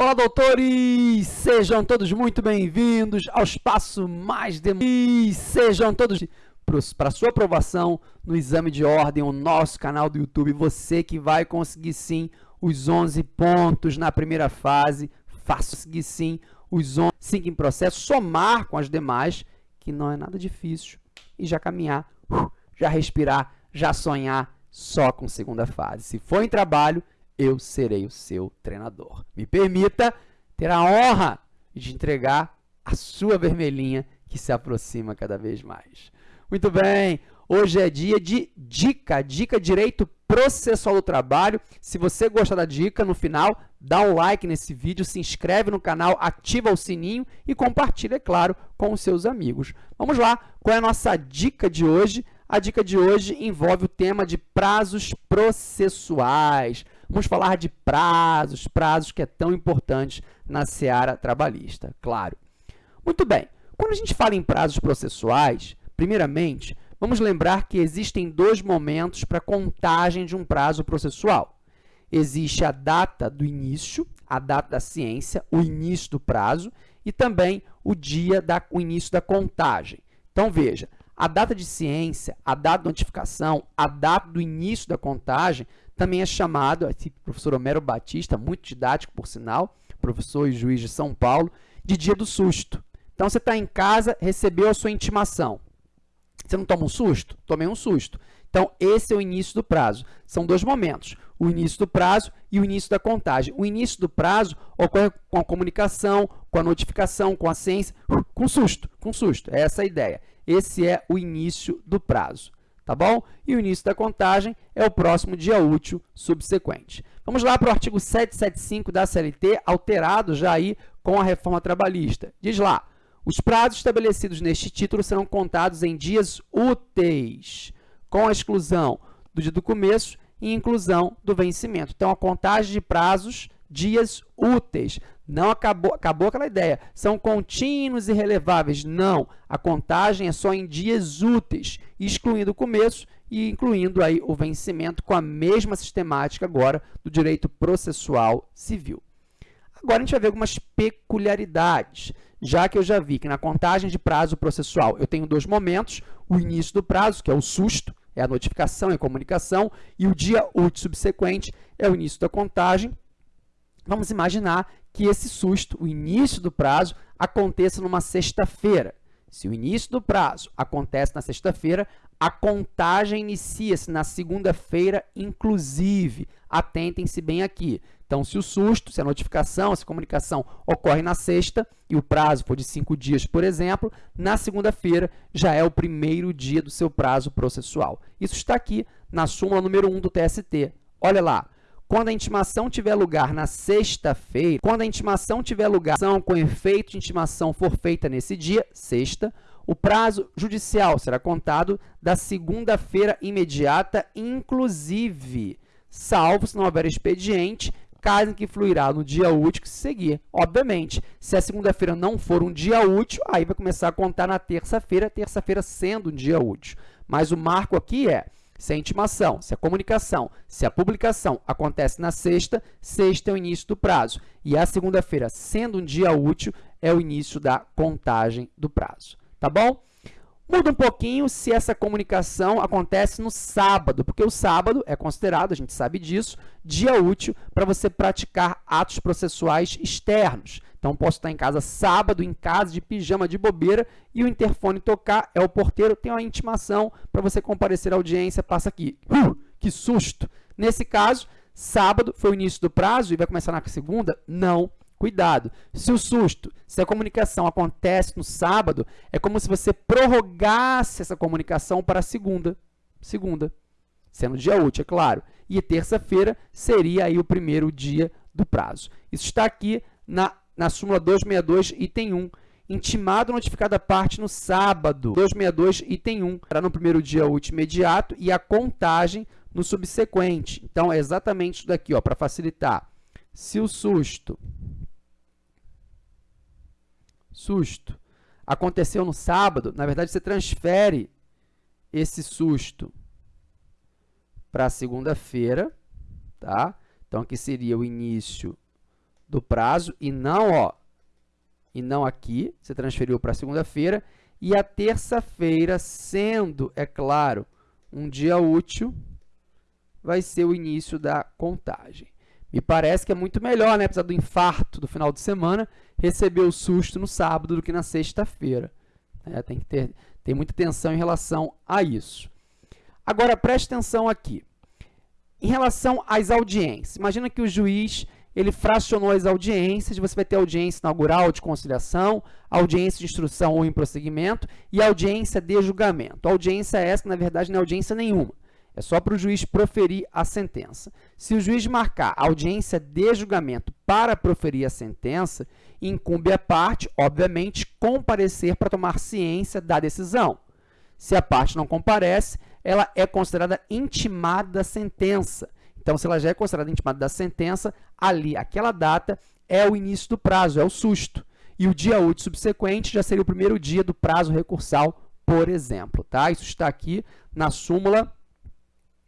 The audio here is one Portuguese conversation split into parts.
Olá, doutores! Sejam todos muito bem-vindos ao espaço mais demorado. Sejam todos para sua aprovação no exame de ordem, o nosso canal do YouTube. Você que vai conseguir sim os 11 pontos na primeira fase. Faça conseguir sim os 11 5 em processo, somar com as demais, que não é nada difícil, e já caminhar, uh, já respirar, já sonhar só com segunda fase. Se for em trabalho, eu serei o seu treinador. Me permita ter a honra de entregar a sua vermelhinha que se aproxima cada vez mais. Muito bem, hoje é dia de dica, dica direito processual do trabalho. Se você gostar da dica, no final, dá um like nesse vídeo, se inscreve no canal, ativa o sininho e compartilha, é claro, com os seus amigos. Vamos lá, qual é a nossa dica de hoje? A dica de hoje envolve o tema de prazos processuais. Vamos falar de prazos, prazos que é tão importante na seara trabalhista, claro. Muito bem, quando a gente fala em prazos processuais, primeiramente, vamos lembrar que existem dois momentos para contagem de um prazo processual. Existe a data do início, a data da ciência, o início do prazo, e também o dia da o início da contagem. Então, veja, a data de ciência, a data de notificação, a data do início da contagem também é chamado, esse professor Homero Batista, muito didático por sinal, professor e juiz de São Paulo, de dia do susto. Então, você está em casa, recebeu a sua intimação. Você não toma um susto? Tomei um susto. Então, esse é o início do prazo. São dois momentos, o início do prazo e o início da contagem. O início do prazo ocorre com a comunicação, com a notificação, com a ciência, com susto, com susto. É essa a ideia. Esse é o início do prazo tá bom? E o início da contagem é o próximo dia útil subsequente. Vamos lá para o artigo 775 da CLT, alterado já aí com a reforma trabalhista. Diz lá, os prazos estabelecidos neste título serão contados em dias úteis, com a exclusão do dia do começo e inclusão do vencimento. Então, a contagem de prazos, dias úteis. Não acabou, acabou aquela ideia. São contínuos e releváveis. Não. A contagem é só em dias úteis, excluindo o começo e incluindo aí o vencimento com a mesma sistemática agora do direito processual civil. Agora, a gente vai ver algumas peculiaridades, já que eu já vi que na contagem de prazo processual eu tenho dois momentos, o início do prazo, que é o susto, é a notificação, é a comunicação, e o dia útil subsequente é o início da contagem. Vamos imaginar que esse susto, o início do prazo, aconteça numa sexta-feira. Se o início do prazo acontece na sexta-feira, a contagem inicia-se na segunda-feira, inclusive. Atentem-se bem aqui. Então, se o susto, se a notificação, se a comunicação ocorre na sexta e o prazo for de cinco dias, por exemplo, na segunda-feira já é o primeiro dia do seu prazo processual. Isso está aqui na súmula número 1 do TST. Olha lá, quando a intimação tiver lugar na sexta-feira, quando a intimação tiver lugar com efeito de intimação for feita nesse dia, sexta, o prazo judicial será contado da segunda-feira imediata, inclusive, salvo se não houver expediente, caso em que fluirá no dia útil que se seguir. Obviamente, se a segunda-feira não for um dia útil, aí vai começar a contar na terça-feira, terça-feira sendo um dia útil. Mas o marco aqui é se a intimação, se a comunicação, se a publicação acontece na sexta, sexta é o início do prazo. E a segunda-feira, sendo um dia útil, é o início da contagem do prazo. Tá bom? Muda um pouquinho se essa comunicação acontece no sábado, porque o sábado é considerado, a gente sabe disso, dia útil para você praticar atos processuais externos. Então, posso estar em casa sábado, em casa, de pijama, de bobeira, e o interfone tocar, é o porteiro, tem uma intimação para você comparecer à audiência, passa aqui. Uh, que susto! Nesse caso, sábado foi o início do prazo e vai começar na segunda? Não. Cuidado, se o susto, se a comunicação acontece no sábado, é como se você prorrogasse essa comunicação para segunda, segunda, sendo dia útil, é claro. E terça-feira seria aí o primeiro dia do prazo. Isso está aqui na na súmula 262, item 1. Intimado notificada a parte no sábado. 262, item 1. Será no primeiro dia útil imediato e a contagem no subsequente. Então, é exatamente isso daqui, para facilitar. Se o susto, susto aconteceu no sábado, na verdade, você transfere esse susto para segunda-feira, tá? Então, aqui seria o início do prazo e não, ó, e não aqui, você transferiu para segunda-feira, e a terça-feira, sendo, é claro, um dia útil, vai ser o início da contagem. Me parece que é muito melhor, né, apesar do infarto do final de semana, receber o susto no sábado do que na sexta-feira. É, tem que ter tem muita atenção em relação a isso. Agora, preste atenção aqui. Em relação às audiências, imagina que o juiz ele fracionou as audiências, você vai ter audiência inaugural de conciliação, audiência de instrução ou em prosseguimento e audiência de julgamento. Audiência essa, na verdade, não é audiência nenhuma. É só para o juiz proferir a sentença. Se o juiz marcar audiência de julgamento para proferir a sentença, incumbe a parte, obviamente, comparecer para tomar ciência da decisão. Se a parte não comparece, ela é considerada intimada da sentença. Então, se ela já é considerada intimada da sentença, ali, aquela data, é o início do prazo, é o susto. E o dia útil subsequente já seria o primeiro dia do prazo recursal, por exemplo. Tá? Isso está aqui na súmula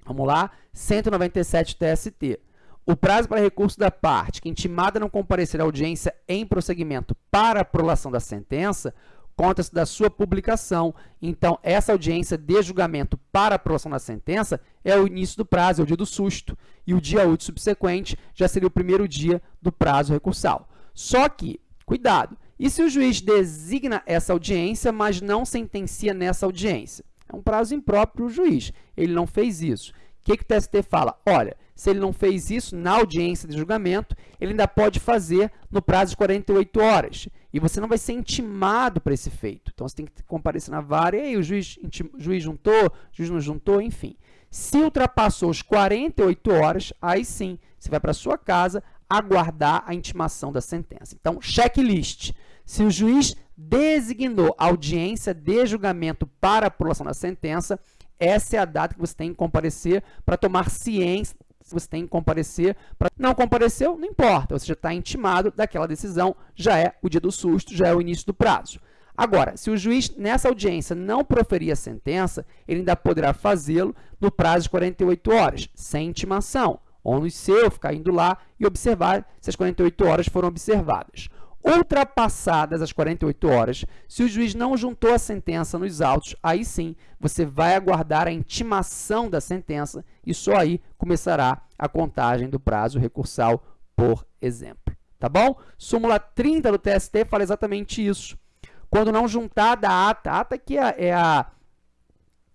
Vamos lá, 197 TST. O prazo para recurso da parte que intimada não comparecer à audiência em prosseguimento para prolação da sentença conta-se da sua publicação. Então, essa audiência de julgamento para aprovação da sentença é o início do prazo, é o dia do susto. E o dia útil subsequente já seria o primeiro dia do prazo recursal. Só que, cuidado, e se o juiz designa essa audiência, mas não sentencia nessa audiência? É um prazo impróprio o juiz. Ele não fez isso. O que, que o TST fala? Olha, se ele não fez isso na audiência de julgamento, ele ainda pode fazer no prazo de 48 horas. E você não vai ser intimado para esse feito. Então, você tem que comparecer na vara, e aí o juiz, o juiz juntou, o juiz não juntou, enfim. Se ultrapassou os 48 horas, aí sim, você vai para sua casa aguardar a intimação da sentença. Então, checklist. Se o juiz designou audiência de julgamento para a apuração da sentença, essa é a data que você tem que comparecer para tomar ciência, você tem que comparecer. Para não compareceu, não importa, você já está intimado daquela decisão, já é o dia do susto, já é o início do prazo. Agora, se o juiz nessa audiência não proferir a sentença, ele ainda poderá fazê-lo no prazo de 48 horas, sem intimação, no seu, ficar indo lá e observar se as 48 horas foram observadas. Ultrapassadas as 48 horas, se o juiz não juntou a sentença nos autos, aí sim você vai aguardar a intimação da sentença e só aí começará a contagem do prazo recursal, por exemplo. Tá bom? Súmula 30 do TST fala exatamente isso. Quando não juntar da ata, ata que é, é a,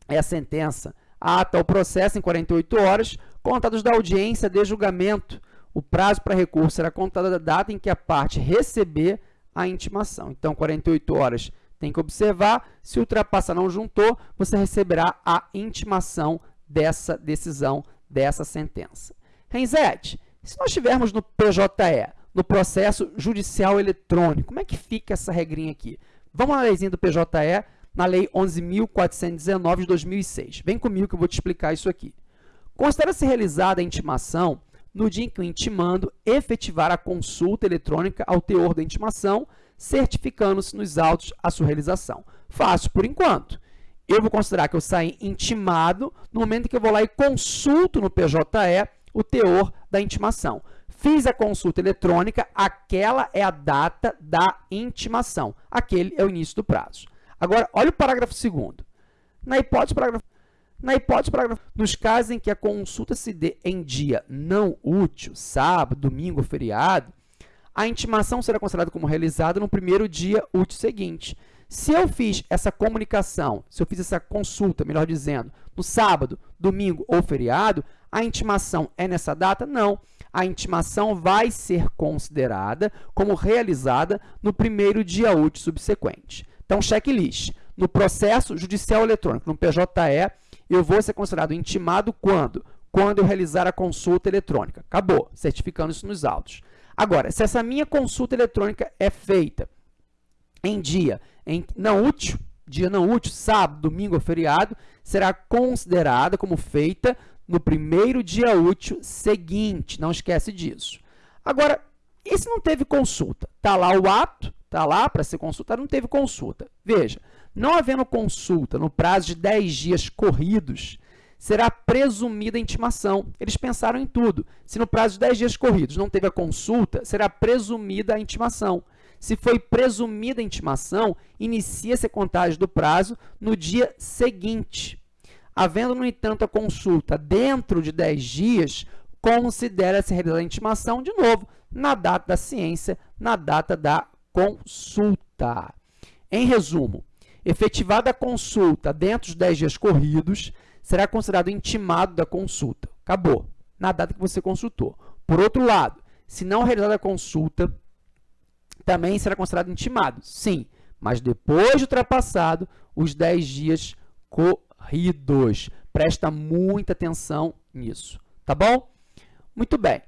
é a sentença, a ata, o processo em 48 horas, contados da audiência de julgamento, o prazo para recurso será contado da data em que a parte receber a intimação. Então, 48 horas tem que observar. Se ultrapassar não juntou, você receberá a intimação dessa decisão, dessa sentença. Renzete, se nós estivermos no PJE, no processo judicial eletrônico, como é que fica essa regrinha aqui? Vamos na leizinha do PJE, na Lei 11.419 de 2006. Vem comigo que eu vou te explicar isso aqui. Considera-se realizada a intimação no dia em que o intimando efetivar a consulta eletrônica ao teor da intimação, certificando-se nos autos a sua realização. Fácil por enquanto. Eu vou considerar que eu saí intimado no momento que eu vou lá e consulto no PJE o teor da intimação. Fiz a consulta eletrônica, aquela é a data da intimação. Aquele é o início do prazo. Agora, olha o parágrafo 2 Na hipótese do parágrafo na hipótese, parágrafo, nos casos em que a consulta se dê em dia não útil, sábado, domingo ou feriado, a intimação será considerada como realizada no primeiro dia útil seguinte. Se eu fiz essa comunicação, se eu fiz essa consulta, melhor dizendo, no sábado, domingo ou feriado, a intimação é nessa data? Não. A intimação vai ser considerada como realizada no primeiro dia útil subsequente. Então, checklist. No processo judicial eletrônico, no PJE, eu vou ser considerado intimado quando? Quando eu realizar a consulta eletrônica. Acabou, certificando isso nos autos. Agora, se essa minha consulta eletrônica é feita em dia em não útil, dia não útil, sábado, domingo ou feriado, será considerada como feita no primeiro dia útil seguinte. Não esquece disso. Agora, e se não teve consulta? Está lá o ato, está lá para ser consultado, não teve consulta. Veja, não havendo consulta no prazo de 10 dias corridos, será presumida a intimação. Eles pensaram em tudo. Se no prazo de 10 dias corridos não teve a consulta, será presumida a intimação. Se foi presumida a intimação, inicia-se a contagem do prazo no dia seguinte. Havendo, no entanto, a consulta dentro de 10 dias, considera-se realizada a intimação, de novo, na data da ciência, na data da consulta. Em resumo, efetivada a consulta dentro dos 10 dias corridos, será considerado intimado da consulta. Acabou, na data que você consultou. Por outro lado, se não realizada a consulta, também será considerado intimado. Sim, mas depois de ultrapassado os 10 dias corridos. Presta muita atenção nisso, tá bom? Muito bem.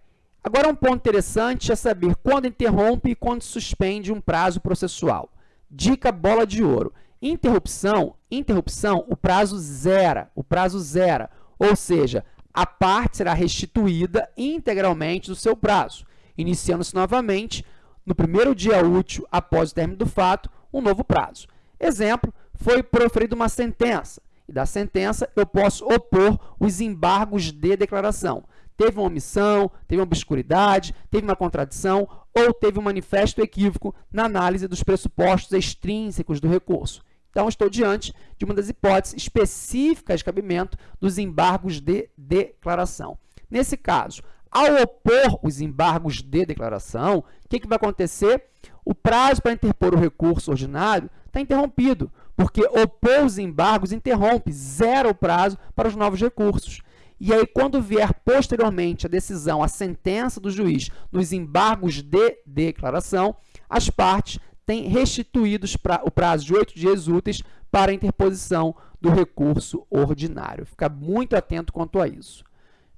Agora, um ponto interessante é saber quando interrompe e quando suspende um prazo processual. Dica bola de ouro. Interrupção, interrupção, o prazo zera, o prazo zera, ou seja, a parte será restituída integralmente do seu prazo, iniciando-se novamente no primeiro dia útil após o término do fato, um novo prazo. Exemplo, foi proferida uma sentença, e da sentença eu posso opor os embargos de declaração. Teve uma omissão, teve uma obscuridade, teve uma contradição ou teve um manifesto equívoco na análise dos pressupostos extrínsecos do recurso. Então, estou diante de uma das hipóteses específicas de cabimento dos embargos de declaração. Nesse caso, ao opor os embargos de declaração, o que, que vai acontecer? O prazo para interpor o recurso ordinário está interrompido, porque opor os embargos interrompe, zera o prazo para os novos recursos. E aí, quando vier posteriormente a decisão, a sentença do juiz nos embargos de declaração, as partes têm restituído o prazo de oito dias úteis para interposição do recurso ordinário. Fica muito atento quanto a isso.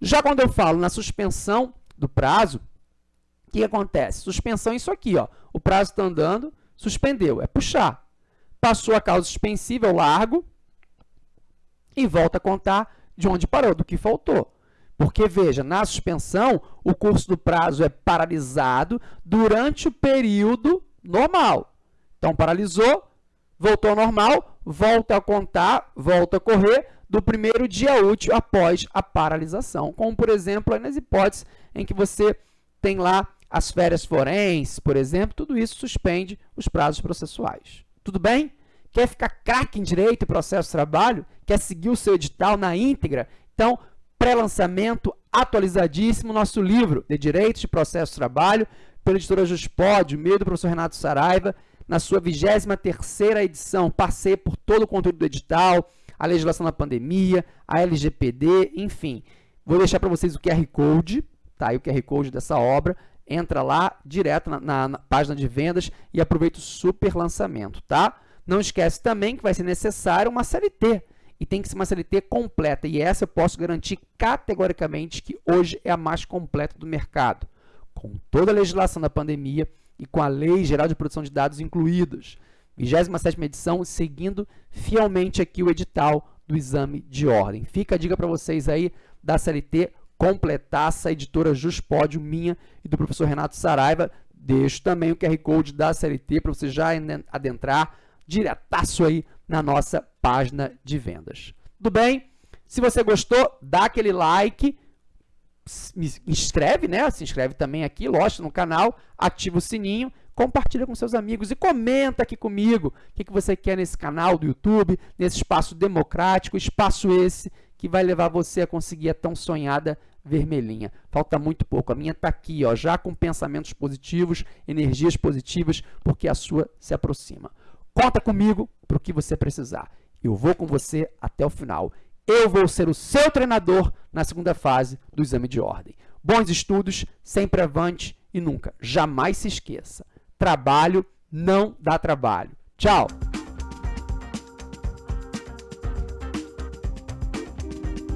Já quando eu falo na suspensão do prazo, o que acontece? Suspensão é isso aqui, ó. o prazo está andando, suspendeu, é puxar. Passou a causa suspensiva, eu largo e volta a contar de onde parou, do que faltou. Porque, veja, na suspensão, o curso do prazo é paralisado durante o período normal. Então, paralisou, voltou ao normal, volta a contar, volta a correr, do primeiro dia útil após a paralisação, como, por exemplo, nas hipóteses em que você tem lá as férias forenses, por exemplo, tudo isso suspende os prazos processuais. Tudo bem? Quer ficar craque em direito e processo de trabalho? Quer seguir o seu edital na íntegra? Então, pré-lançamento atualizadíssimo, nosso livro de Direitos de Processo de Trabalho, pela editora Juspod, meio do professor Renato Saraiva, na sua 23ª edição, passei por todo o conteúdo do edital, a legislação da pandemia, a LGPD, enfim. Vou deixar para vocês o QR Code, tá? o QR Code dessa obra. Entra lá, direto na, na, na página de vendas e aproveita o super lançamento, tá? Não esquece também que vai ser necessário uma CLT, e tem que ser uma CLT completa, e essa eu posso garantir categoricamente que hoje é a mais completa do mercado, com toda a legislação da pandemia e com a Lei Geral de Proteção de Dados incluídas. 27ª edição, seguindo fielmente aqui o edital do exame de ordem. Fica a dica para vocês aí da CLT completaça, a editora Juspódio, minha e do professor Renato Saraiva. Deixo também o QR Code da CLT para você já adentrar diretaço aí na nossa página de vendas. Tudo bem? Se você gostou, dá aquele like, se inscreve, né? Se inscreve também aqui, lógico, no canal, ativa o sininho compartilha com seus amigos e comenta aqui comigo o que, que você quer nesse canal do YouTube, nesse espaço democrático, espaço esse que vai levar você a conseguir a tão sonhada vermelhinha. Falta muito pouco. A minha está aqui, ó, já com pensamentos positivos, energias positivas, porque a sua se aproxima. Conta comigo para o que você precisar. Eu vou com você até o final. Eu vou ser o seu treinador na segunda fase do exame de ordem. Bons estudos, sempre avante e nunca, jamais se esqueça trabalho não dá trabalho. Tchau!